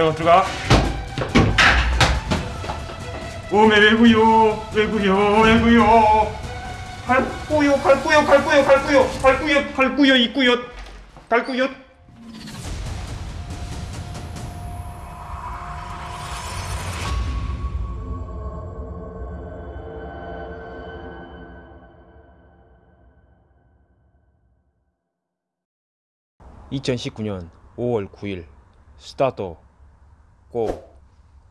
대어 들어가. 오메 왜구요 왜구요 왜구요 갈구요 갈구요 갈구요 갈구요 갈구요 갈구요 있구요 갈구요 2019년 5월 9일 스타트 고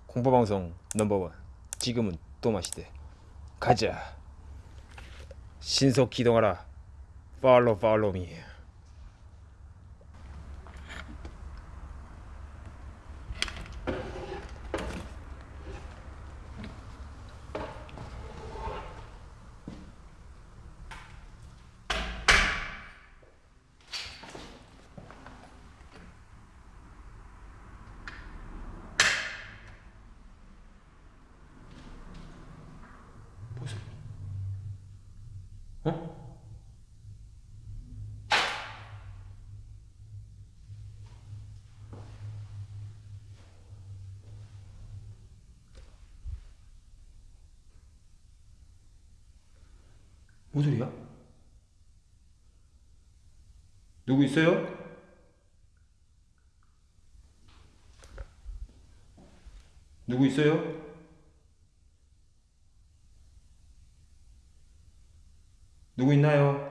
공포방송 넘버원. 지금은 또 마시대. 가자. 신속 기동하라. 팔로 팔로 미 어? 뭔 소리야? 누구 있어요? 누구 있어요? 누구 있나요?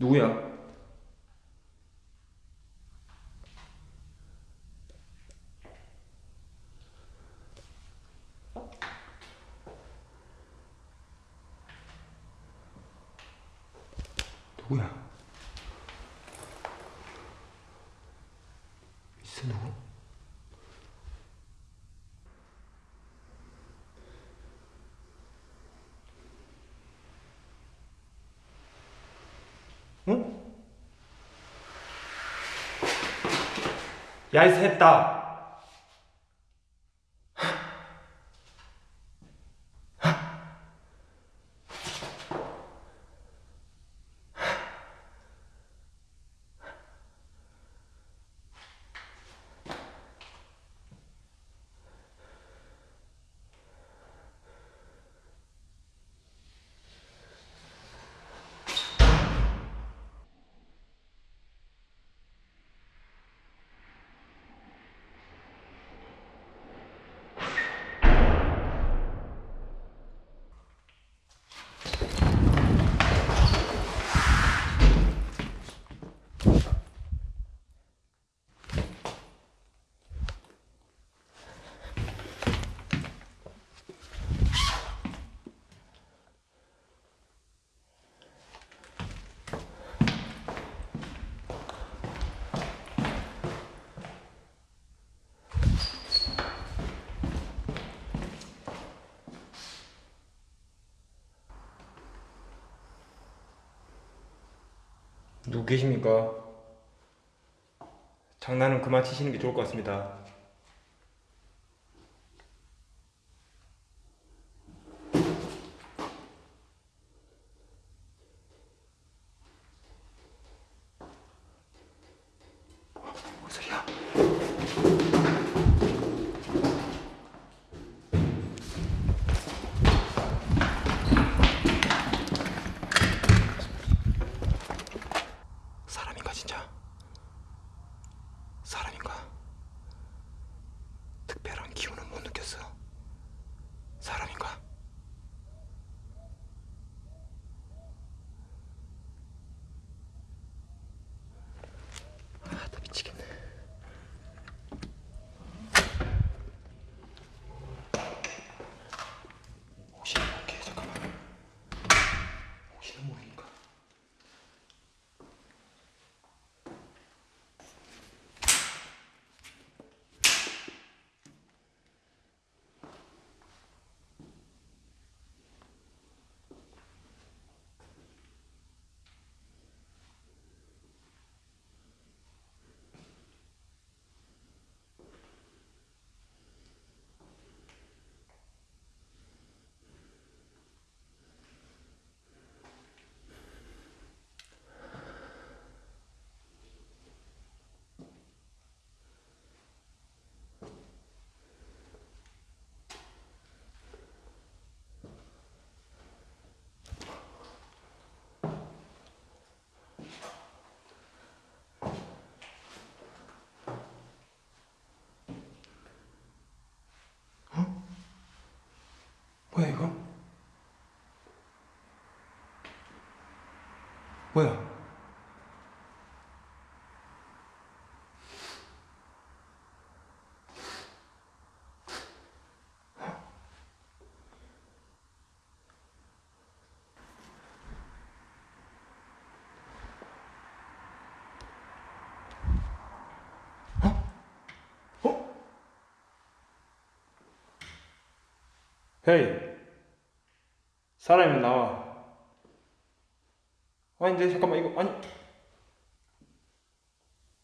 누구야? 누구야? 있어 누구? 응? 야이 셋다 누구 계십니까? 장난은 그만 치시는 게 좋을 것 같습니다. 뭔 소리야? 사람인가 진짜? 사람인가? 뭐야 이거? 뭐야? 헤이 사람이면 나와. 아닌데 잠깐만 이거 아니.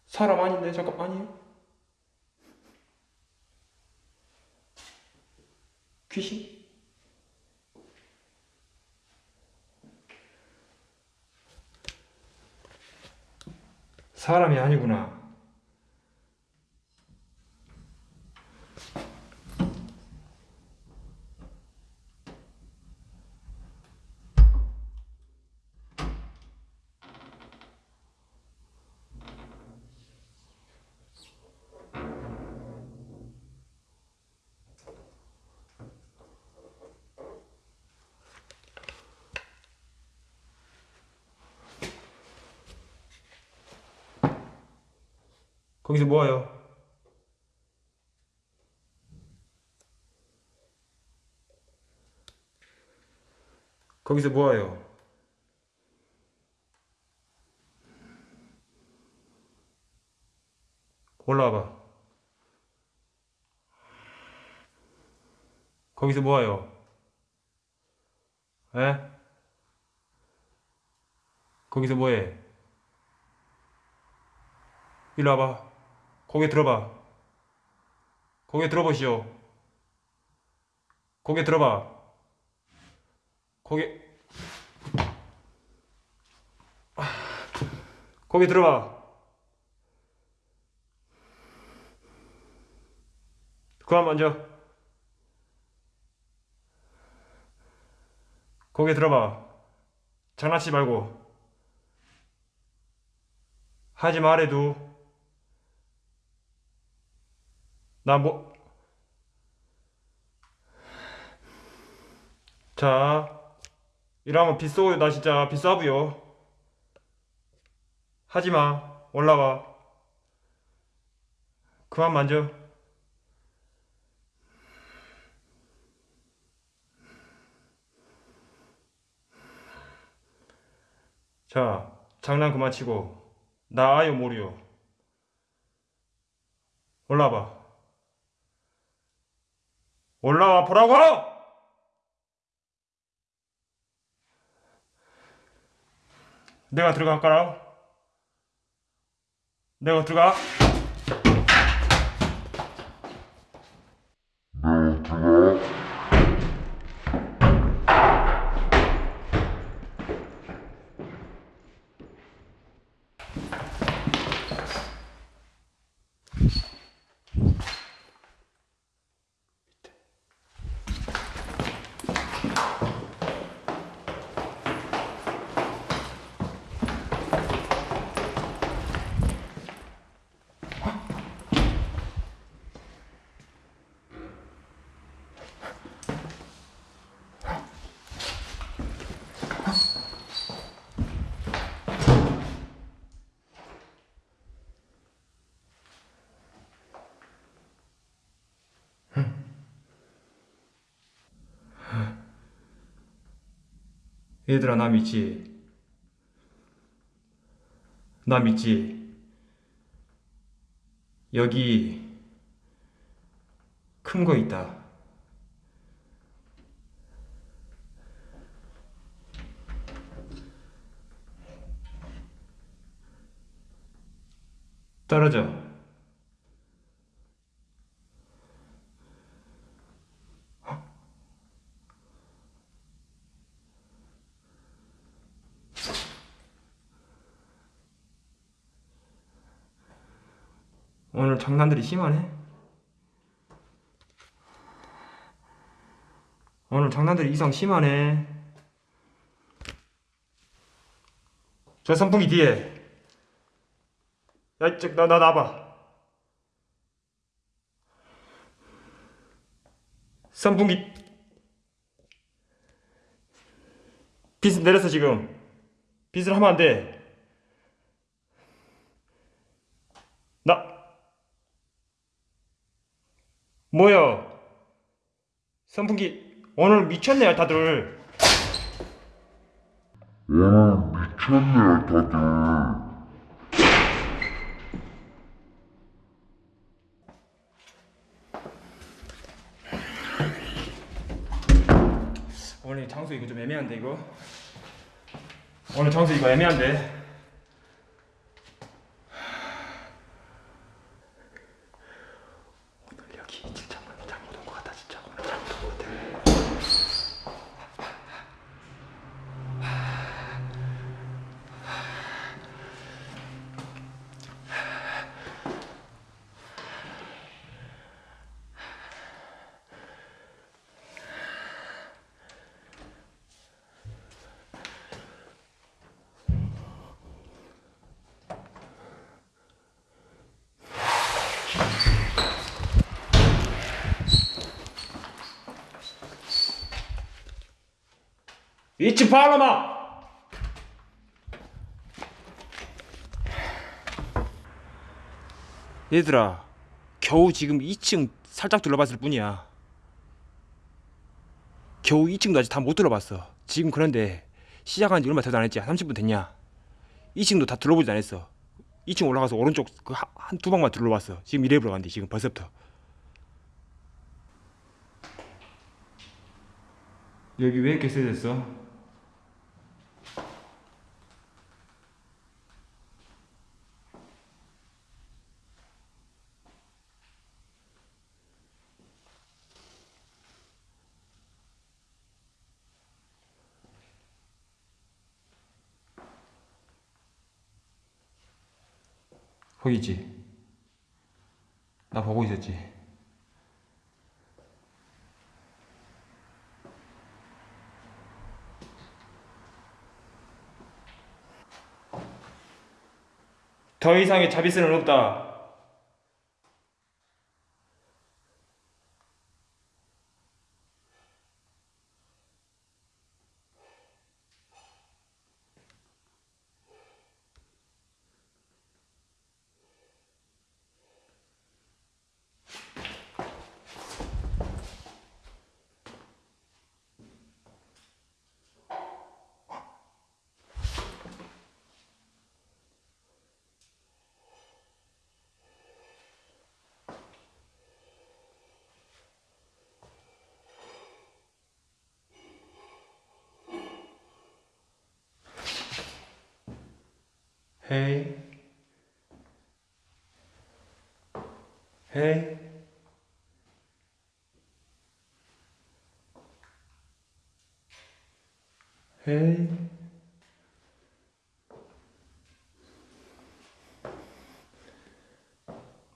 사람 아닌데 잠깐 아니에요? 귀신? 사람이 아니구나 거기서 뭐해요? 거기서 뭐해요? 올라와봐. 거기서 뭐해요? 에? 거기서 뭐해? 일로 와봐. 고개 들어봐. 고개 들어보시오. 고개 들어봐. 고개. 고개 들어봐. 그만 만져. 고개 들어봐. 장난치지 말고. 하지 말해도 나 뭐... 자, 이러면 빗쏘요. 나 진짜 빗싸부요. 하지마. 올라와. 그만 만져. 자, 장난 그만 치고. 나 아요, 모르요. 올라와 봐. 올라와 보라고! 내가 들어갈까라? 내가 들어가? 얘들아 나 믿지? 나 믿지? 여기 큰 거 있다. 떨어져. 오늘 장난들이 심하네. 오늘 장난들이 이상 심하네. 저 선풍기 뒤에. 야, 이쪽 나, 나 나봐. 선풍기. 빚을 내렸어 지금 빚을 하면 안돼 나 뭐야 선풍기 오늘 미쳤네 다들. 오늘 미쳤네 다들. 오늘 장소 이거 좀 애매한데 이거? 오늘 장소 이거 애매한데 오늘 여기 진짜 잘못 온 것 같다 진짜 오늘 잘못 온 것 같아 이치 팔로마 얘들아 겨우 지금 2층 살짝 둘러봤을 뿐이야. 겨우 2층도 아직 다 못 둘러봤어. 지금 그런데 시작한 지 얼마 되도 안 했지? 한 30분 됐냐? 2층도 다 둘러보지도 않았어. 2층 올라가서 오른쪽 그 한 두 방만 둘러봤어. 지금 이래 보러 간대 지금 벌써부터. 여기 왜 이렇게 세졌어? 있지? 나 보고 있었지? 더 이상의 자비스는 없다. 헤이. 헤이. 헤이.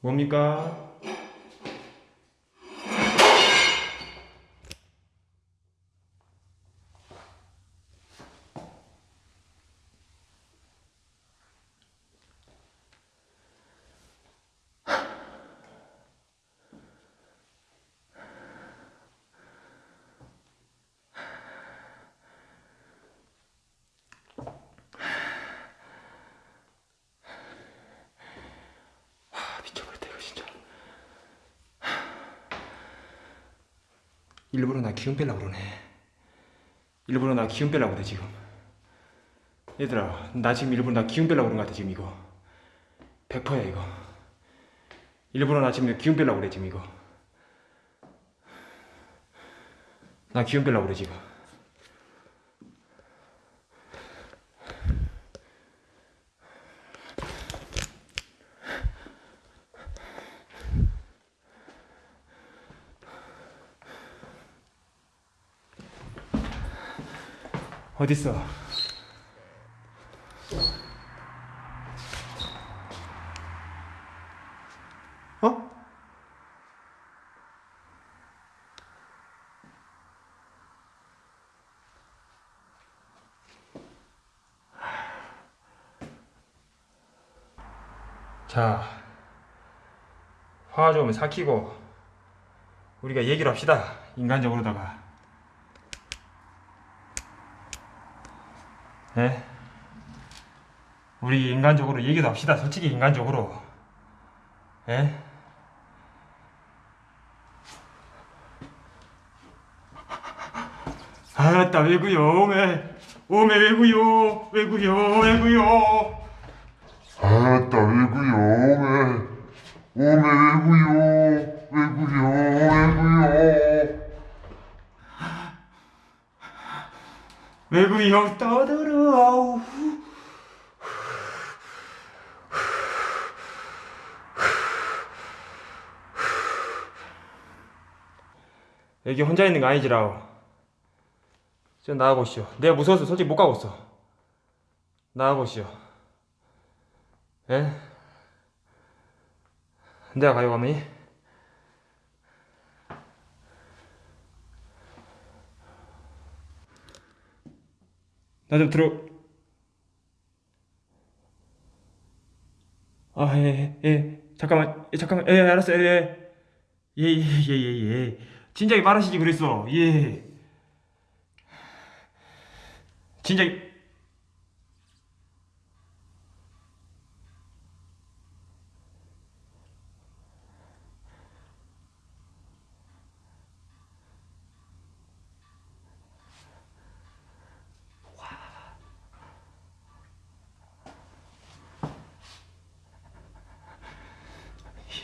뭡니까? 아, 미쳐버렸다 이거 진짜 일부러 나 기운 빼려고 그러네. 일부러 나 기운 빼려고 그래 지금. 얘들아 나 지금 일부러 나 기운 빼려고 그런 것 같아 지금 이거. 100%야 이거. 일부러 나 지금 기운 빼려고 그래 지금 이거. 나 기운 빼려고 그래 지금 어딨어? 어? 자, 화 좀 삭히고 우리가 얘기를 합시다. 인간적으로다가. 예? 우리 인간적으로 얘기도 합시다. 솔직히 인간적으로. 예? 아따 왜구요 오메 오메 왜구요 왜구요 왜구요 아따 왜구요 오메 오메 왜구요 왜구요 떠들어 아우. 여기 혼자 있는 거 아니지라오. 좀 나와보시오. 내가 무서워서 솔직히 못 가겠어. 나와보시오. 예? 내가 가요 가면 나좀 들어 아, 예, 예, 예. 잠깐만, 예, 잠깐만, 예, 알았어요, 예, 예, 예, 예, 예, 예. 진작에 말하시지 그랬어, 예. 진작에.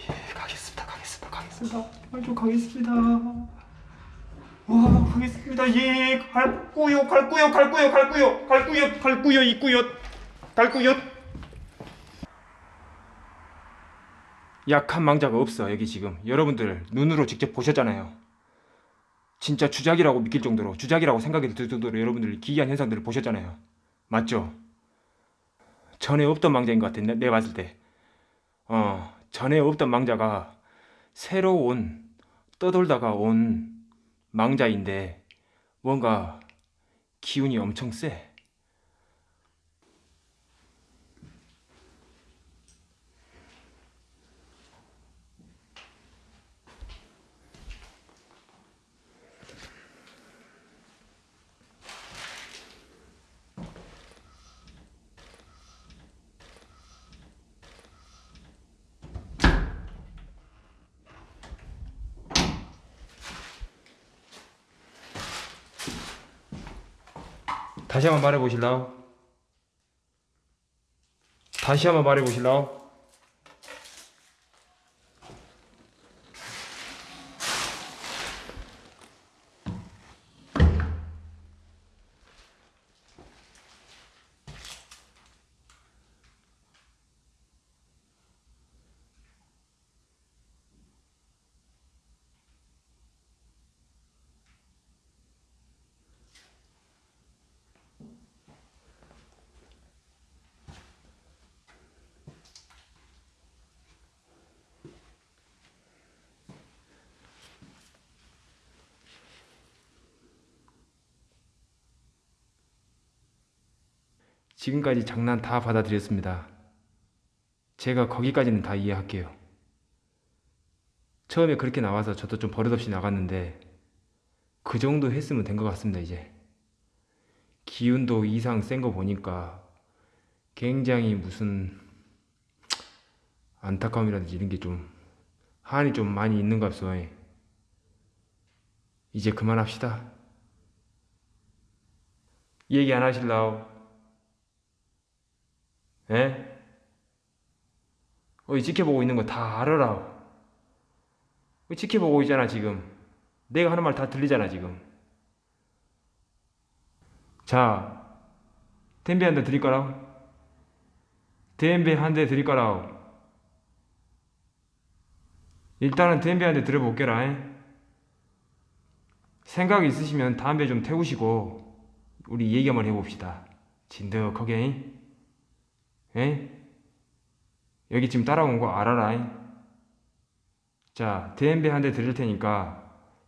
예, 가겠습니다, 가겠습니다, 가겠습니다. 정말 좀 가겠습니다. 와, 가겠습니다. 예, 갈구요, 갈구요, 갈구요, 갈구요, 갈구요, 갈구요, 갈구요. 약한 망자가 없어 여기 지금 여러분들 눈으로 직접 보셨잖아요. 진짜 주작이라고 믿길 정도로 주작이라고 생각이 들 정도로 여러분들 기이한 현상들을 보셨잖아요. 맞죠? 전에 없던 망자인 것 같아. 내, 내가 봤을 때. 어, 전에 없던 망자가 새로 온 떠돌다가 온 망자인데 뭔가 기운이 엄청 세. 다시 한번 말해 보실라우? 다시 한번 말해 보실라우? 지금까지 장난 다 받아들였습니다. 제가 거기까지는 다 이해할게요. 처음에 그렇게 나와서 저도 좀 버릇없이 나갔는데 그 정도 했으면 된 것 같습니다, 이제. 기운도 이상 센 거 보니까 굉장히 무슨 안타까움이라든지 이런 게 좀 한이 좀 많이 있는 것 같소. 이제 그만합시다. 얘기 안 하실라오? 에? 어이 지켜보고 있는 거 다 알아라. 어, 지켜보고 있잖아 지금. 내가 하는 말 다 들리잖아 지금. 자, 대 드릴 거라. 댐베 한 대 드릴 거라. 일단은 대 들어볼게라. 에? 생각 있으시면 담배 좀 태우시고 우리 얘기 한번 해봅시다. 진득하게. 에? 에? 여기 지금 따라온 거 알아라. 자, DMB 한대 드릴 테니까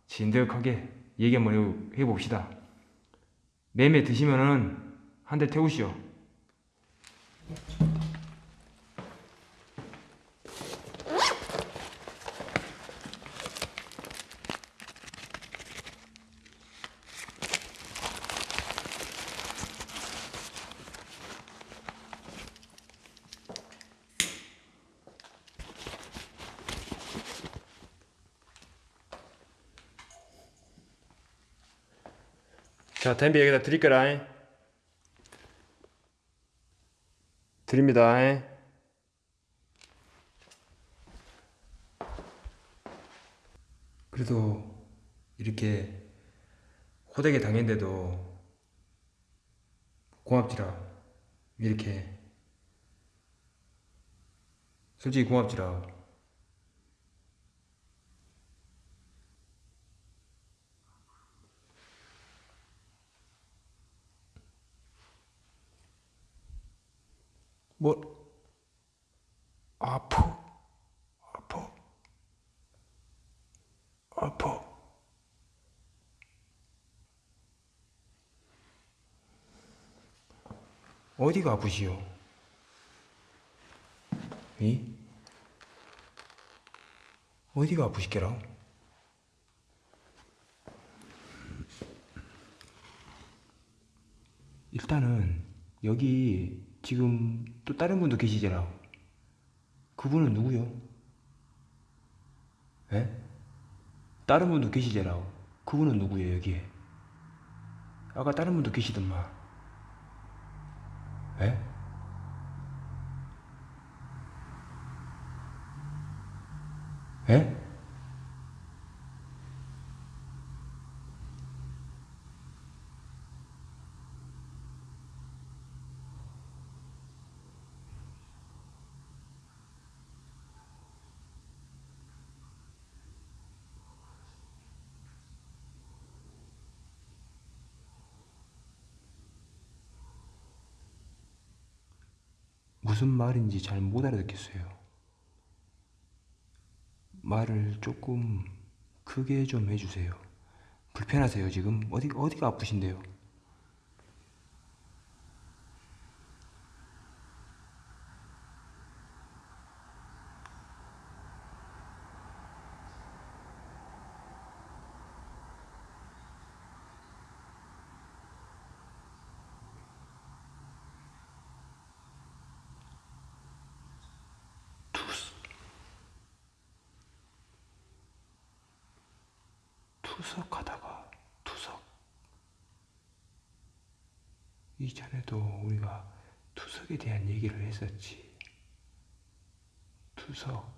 진득하게 얘기 한번 해- 해봅시다. 매매 드시면은 한 대 태우시오. 자, 담배 여기다 드릴 거라. 드립니다. 그래도 이렇게 호되게 당했는데도 고맙지라. 이렇게 솔직히 고맙지라. 뭐 아파 아파 아파 어디가 아프시오? 이? 어디가 아프시게라? 일단은 여기 지금 또 다른 분도 계시잖아. 그분은 누구요? 에? 다른 분도 계시잖아. 그분은 누구예요 여기에? 아까 다른 분도 계시던만. 에? 에? 무슨 말인지 잘 못 알아듣겠어요. 말을 조금 크게 좀 해주세요. 불편하세요, 지금? 어디, 어디가 아프신데요? 투석하다가 투석. 이전에도 우리가 투석에 대한 얘기를 했었지. 투석.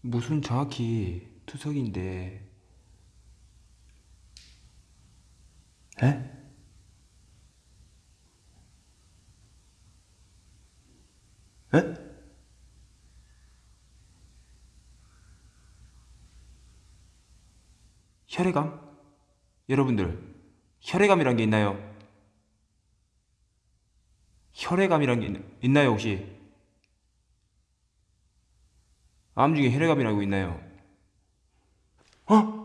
무슨 정확히 투석인데, 에? 에? 혈액암? 여러분들, 혈액암이란 게 있나요? 혈액암이란 게 있- 있나요, 혹시? 암 중에 혈액암이라고 있나요? 어?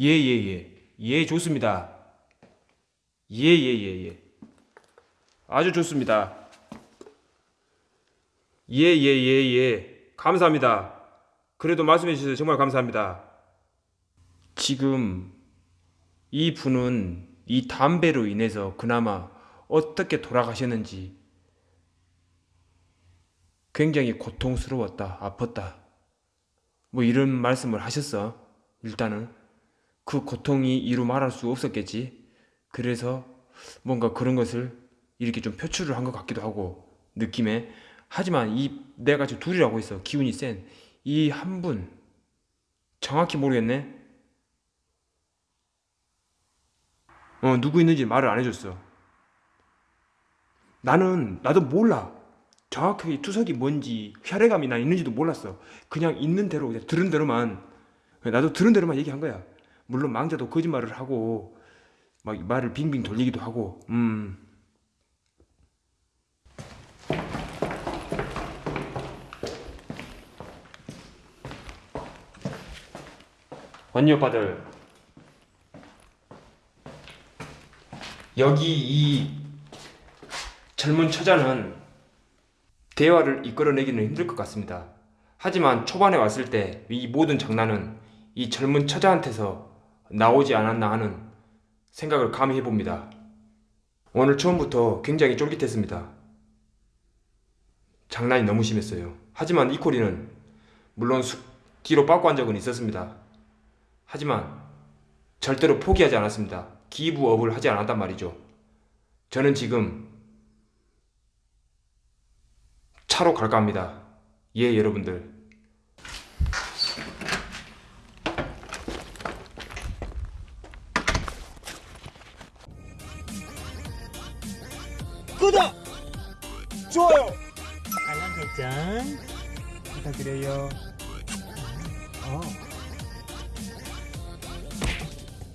예, 예, 예. 예, 좋습니다. 예, 예, 예, 예. 아주 좋습니다. 예, 예, 예, 예. 감사합니다. 그래도 말씀해 주셔서 정말 감사합니다. 지금 이 분은 이 담배로 인해서 그나마 어떻게 돌아가셨는지 굉장히 고통스러웠다, 아팠다. 뭐 이런 말씀을 하셨어. 일단은 그 고통이 이루 말할 수 없었겠지. 그래서 뭔가 그런 것을 이렇게 좀 표출을 한 것 같기도 하고 느낌에. 하지만 이 내가 지금 둘이라고 했어 기운이 센 이 한 분 정확히 모르겠네. 어 누구 있는지 말을 안 해줬어. 나는 나도 몰라. 정확하게 투석이 뭔지 혈액암이 나 있는지도 몰랐어. 그냥 있는 대로 그냥 들은 대로만. 나도 들은 대로만 얘기한 거야. 물론 망자도 거짓말을 하고 막 말을 빙빙 돌리기도 하고 음 언니 오빠들 여기 이 젊은 처자는 대화를 이끌어내기는 힘들 것 같습니다. 하지만 초반에 왔을 때 이 모든 장난은 이 젊은 처자한테서 나오지 않았나 하는 생각을 감히 해봅니다. 오늘 처음부터 굉장히 쫄깃했습니다. 장난이 너무 심했어요. 하지만 이코리는 물론 수- 뒤로 빠꾸 한 적은 있었습니다. 하지만 절대로 포기하지 않았습니다. 기부업을 하지 않았단 말이죠. 저는 지금 차로 갈까 합니다. 예, 여러분들.